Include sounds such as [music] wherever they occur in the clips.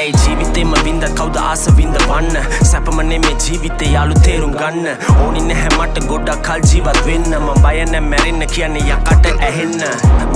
ඇයි ජීවිතේම වින්ද කවුද ආස වින්ද වන්න සැපමනේ මේ ජීවිතේ යාලු තේරුම් ගන්න ඕනි නැහැ මට ගොඩක් කල් ජීවත් වෙන්න මම බය නැ මැරෙන්න කියන්නේ යකට ඇහෙන්න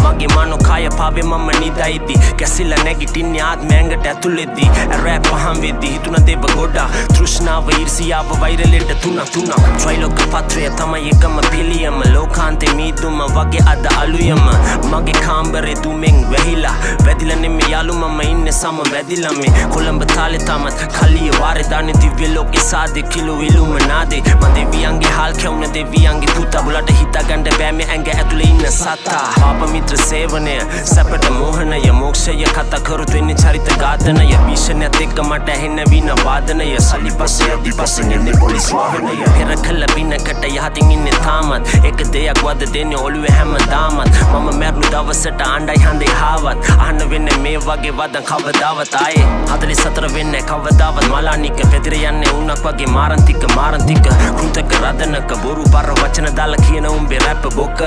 මගේ මනෝ කය පාවේ මම නිදයිති කැසිලා නැගිටින්නේ ආත්මයන්ගට ඇතුළෙද්දී රැ පහම් වෙද්දී හිතුන දේව ගොඩා තෘෂ්ණාව ඊර්සියාව වෛරලෙට තුන තුනක් ට්‍රයිලොක පත්‍රය තමයි එකම පිළියම ලෝකාන්තේ මීදුම වගේ අද අලුයම මගේ කාම්බරේ දුමෙන් වැහිලා වැදිලා නෙමෙයි යාලු මම ඉන්නේ සම වැදිලා මේ කොළඹ තාලේ තමත් කලිය වාරේ දාන්නේ දිව්‍ය ලෝකේ සාදේ කිලෝ ඉලුමනාදේ මම දෙවියන්ගේ හාල් කැවුන දෙවියන්ගේ පුතා බුලට හිතාගන්න බෑ මේ ඇඟ ඇතුලේ ඉන්න සතා. පාප මිත්‍ර සේවනය සැපට මෝහනය මොක්ෂය කතා කරුත් වෙන්නේ චරිත ඝාතනය භීෂණයත් එක්ක මට ඇහෙන වින වාදනය සල්ලි පස්සේ අදි පස්සෙන් එන්නේ පොලිස් වාහනය පෙර කළ බිනකට යහතින් ඉන්නේ තාමත් එක දෙයක් වද දෙන්නේ ඔළුවේ හැමදාමත් මම මැරුණු දවසට ආණ්ඩයි හන්දේ හාවත් අහන්න වෙන්නේ මේ වගේ වදන් කවදාවත් ආයේ හදලි සතර වෙන්නේ කවදාවත් මලානික පෙදිර යන්නේ උන්නක් වගේ මාරන්තික මාරන්තික කෘතක රදනක බොරු පර වචන දාලා කියන උඹේ රැප් බොක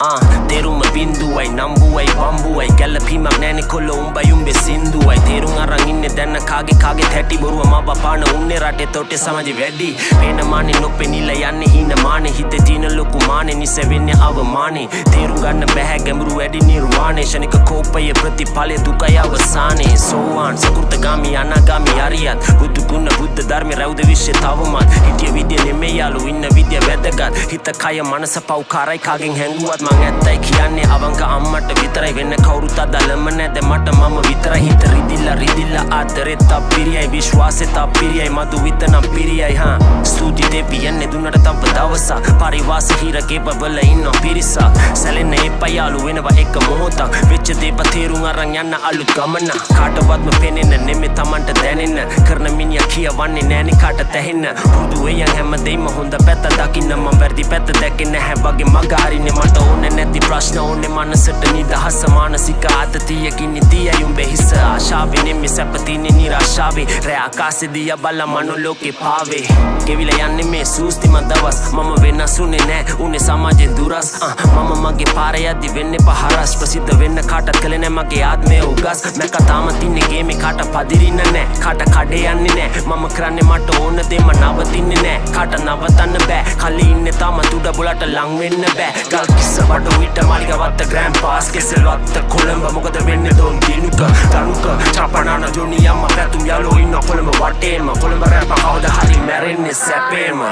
ආ තේරුම බින්දුවයි නම්බුවයි බම්බුවයි ගැලපීමක් නෑනෙ කොල්ල උඹයි උඹේ සින්දුවයි තේරුම් අරන් ඉන්නේ දැන්න කාගේ කාගේ හැටි බොරුව මව පාන උන්නේ රටේ තොටේ සමාජෙ වැඩි පේන මානේ නොපෙනිලා යන්නේ හීන මානේ හිතේ තියෙන ලොකු මානේ නිසෙ වෙන්නේ අවමානේ තේරුම් ගන්න බැහැ ගැඹුරු වැඩි නිර්වාණය ශනික කෝපය ප්‍රතිඵලය දුකයි අවසානේ සෝවාන් සකෘතගාමි අනාගාමි අරියත්. බුදු ගුණ බුද්ධ ධර්ම රැවුද විශ්ය තවමත්. හිටිය විදිය නෙමෙයි යාලු ඉන්න විදිය වැදගත්. හිත කය මනස පව්කාරයි කාගෙන් හැංගුවත් මං ඇත්තයි කියන්නේ අවංක අම්මට විතරයි. වෙන්න කවුරුත් අදලම නැද මට මම විතරයි. හිත රිදිල්ලා රිදිල්ලා ආදරෙත් අපිරියයි විශ්වාසෙත් අපිරියයි මදු විතනම් පිරියයි හා. ස්තුති දෙවියන්නේ දුන්නට තව දවසක් පරිවාස හිරගේ බබල ඉන්න පිරිසක් සැලෙන්න එපා යාලු වෙනවා එක මොහොතක්. වෙච්ච දේව තේරුම් අරන් යන්න අලුත් ගමන කාටවත්ම පෙනෙන්න නෙමෙ තමන්ට දැනෙන්න කරන මිනිහා කියවන්නේ නෑනේ කාට තැහෙන්න. පුදු වෙයන් හැමදේම හොඳ පැත්ත දකින්න. මම වැරදි පැත්ත දැකේ නැහැ වගේ මග හරින්නේ මට ඕනේ නැති ප්‍රශ්න ඕනේ. මනසට නිදහස මානසික ආතතියකින් ඉතියයි උඹේ හිස ආශාවේ නෙමෙ සැපතිනේ නිරාශාවේ. රෑ ආකාශෙදී බල මනෝලෝකේ පාවේ. ගෙවිලා යන්නේ මේ සූස්තිම දවස්. මම වෙනසුනේ නෑ උනේ සමාජෙන් දුරස්. මම මගේ පාරේ යද්දි වෙන්නේ පහරස් ප්‍රසිද්ධ වෙන්න කාටත් කලේ නෑ මගේ ආත්මය උගස්. මැක තාම තින්නේ ගේමේ කාට පදිරින්න නෑ. කාට කඩේ යන්නේ නෑ. මම කරන්නේ මට ඕන දෙම නවතින්නේ නෑ. කාට නවතන්න බෑ. කලි ඉන්නේ තාම තුඩ බොලට ලං වෙන්න බෑ. ගල් කිස්ස බඩ විට මාලිගවත්ත ග්‍රෑම් පාස් කෙසෙල්වත්ත කොළඹ. මොකද වෙන්නේ? දොන් දිනුක තනුක චපනාන ජොනි අම්ම පැතුම් යාලෝ ඉන්න කොළඹ වටේම. කොළඹ රැප කවද හරි මැරෙන්නේ සැපේම.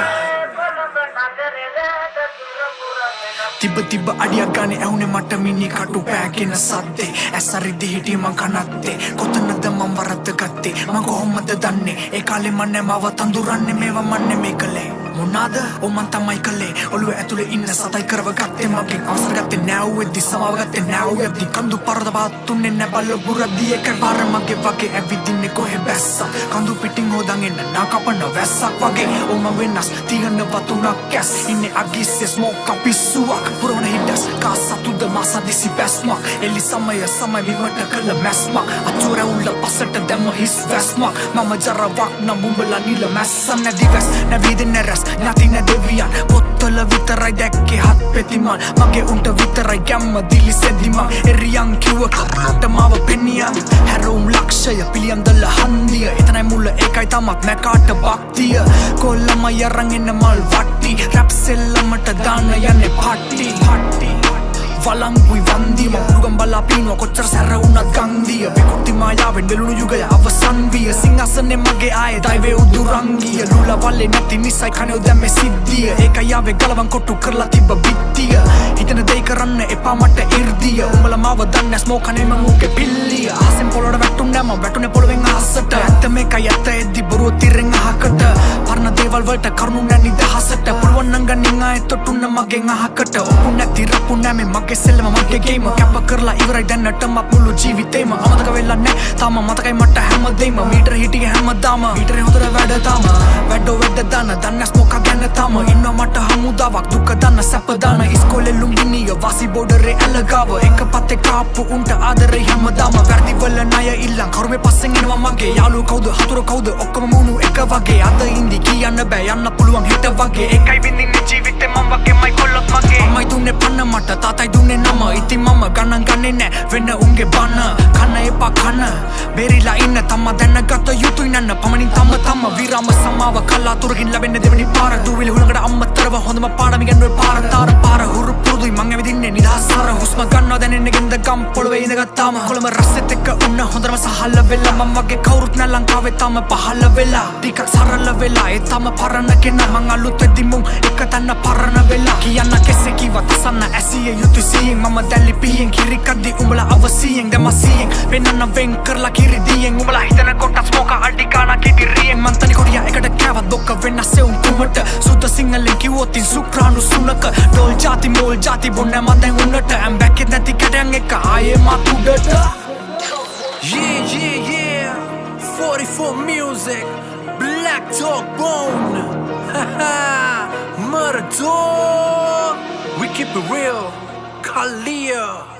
තිබ තිබ අඩියක් ගන ඇවුනේ මට මිනි කටු පෑගෙන සද්දේ. ඇසරිදි හිටිය මං කනත්තේ. කොතනද මං වරද්ද ගත්තේ? මං කොහොමද දන්නේ? ඒ කාලේ මන්නේ මව තඳුරන්නේ මේවා මන්නේ මේ කළේ. මොනාද? ඔමන් තමයි කළේ. ඔළුව ඇතුලේ ඉන්න සතයි කරව ගත්තේ. මගෙන් අවසර ගත්තේ නැව්වෙද්දි සමාව ගත්තේ නැව්වෙද්දි කඳු පරද බාත්තුන්නේ නැ බල්ල බුරද්දි එක පාර මගේ වගේ ඇවිදින්නේ කොහෙ බැස්සා කඳු පිටින් හොදන් එන්න නාකපන වැස්සක් වගේ. ඔම වෙනස් තියන්න වතුනක් කැස්. ඉන්නේ අගිස්සේ ස්මෝක් පිස්සුවක්? පුරවන හිටස් කාසතුද මාසා දිසි බැස්මක් එලි සමය සමය විමට කළ මැස්මක්. අචුර උල්ල පසට දැම හිස් වැස්මක්. මම ජරවක් නම් උඹලා නිල මැස්සම් නැදි වැස්. නැවිද නැරැස් නැති නැ දෙවියන් පොත්තල විතරයි දැක්කේ හත් පෙතිමන්. මගේ උන්ට විතරයි ගැම්ම දිලි සෙදිමන්. එරියන් කිව්ව කරට මාව පෙනියන්. හැරවුම් ලක්ෂය පිළියම්දල හන්දිය. එතනයි මුල්ල ඒකයි තමක් මැකාට බක්තිය කොල්ලම යරන් එන්න මල් වට්ටි. රැප් සෙල්ලමට දාන්න යන්නේ පට්ටි පට්ටි. වලංගුයි වන්දිම. මුරුගම් බලා පීනුව කොච්චර සැර වුණත් ගංදිය විකෘති මායාවෙන් වෙලුණු යුගය අවසන් විය. සිංහසනේ මගේ ආයේ දයිවේ උදුරංගිය. ලුල වල්ලේ නැති නිසයි කනෙව් දැම්මේ සිද්ධිය. ඒක යාවේ ගලවන් කොට්ටු කරලා තිබ්බ බිත්තිය. හිතන දෙයි කරන්න එපා මට ඉර්දිය උඹල මාව දන්නේ ස්මෝකනේ මං ඌගේ පිල්ලිය. අහසෙන් පොළොට වැටුන්නේ මම වැටුනේ පොළොවෙන් අහසට. ඇත්ත මේකයි ඇත්ත එද්දි බොරුව තිරෙන් අහකට. පරණ දේවල් වලට කරුණු නැ නිදහසට. පුළුවන් නම් ගන්නින් ආයෙ තොටුන්න මගෙන් අහකට. ඔප්පු නැති රප්පු නැ මේ මගේ සෙල්ලම මගේ ගේම කැප කරලා ඉවරයි. දැන්නටම මුළු ජීවිතේම අමතක වෙලා නෑ තාම මතකයි මට හැමදේම මීටර හිටිය හැමදාම. මීටරේ හොඳට වැඩ තාම වැඩෝ වැඩ දාන දන්නස් මොකක් ගැන තාම. ඉන්න මට හමුදාවක් දුක දන්න සැප දාන. ඉස්කෝලේ ලුම්බිනිය වාසි බෝඩරේ ඇලගාව. එක පත්තේ කාප්පු උන්ට ආදරේ හැමදාම. වැරදි වල ණය ඉල්ලන්. කරුමේ පස්සෙන් එනවා මගේ. යාළුවෝ කවුද? හතුරු කවුද? ඔක්කොම මුණු එක වගේ. අද ඉඳි කියන්න බෑ. යන්න පුළුවන් හිට වගේ. එකයි විඳින්නේ ජීවිතේ මම වගේ මයි කොල්ල මගේ. අම්මයි දුන්නේ පන්න මට තාතයි දුන්නේ නම. ඉතින් මම ගණන් ගන්නේ නෑ. වෙන්න උන්ගේ බන්න කන්න එපා කන්න බෙරිලා ඉන්න තම දැනගත යුතුයි නන්න. පමණින් තම තම විරාම සමාව කලාතුරකින් ලැබෙන්න දෙවනි පාර. දූවිලි හුළඟට අම්මතරව හොඳම පාඩම ඉගෙනුවේ පාර. තාර නිදහසාර හුස්ම ගන්නවා දැනෙන්නේ ගෙන්ද ගම් පොළවේ ඉඳගත්තාම කොළඹ රස්සෙත් එක්ක උන්න හොඳම සහල්ල වෙලා. මම වගේ කවුරුත් නෑ ලංකාවේ තම පහළ වෙලා. ටිකක් සරල වෙලා. ඒ තම පරණ කෙනා මං අලුත් වෙද්දි මුන් එක තැන පරණ වෙලා. කියන්න කෙසේ කිව්වත් අසන්න ඇසිය යුතු සියෙන්. මම දැල්ලි පිහියෙන් කිරි කද්දි උඹලා අවසියෙන්. දැම සියෙන්. පෙන්නන්න වෙන් කරලා කිරි දියෙන් උඹලා හිතන කොටස් මොක අඩි ගාන කිටි රියෙන් මං තනි කොඩියා එකට කෑවත් බොක්ක වෙන්න සෙවුම් කුමට? සුද්ද සිංහලෙන් කිව්වොත් ඉන් සුක්‍රාණු සුනක ඩෝල් ජාති මෝල් ජාති බොන්න මන් දැන් උන්නට. ඇම් jacket na beta Yeah, yeah, yeah. 44 Music. Black Talk Bone. [laughs] Murder We keep it real. Kalia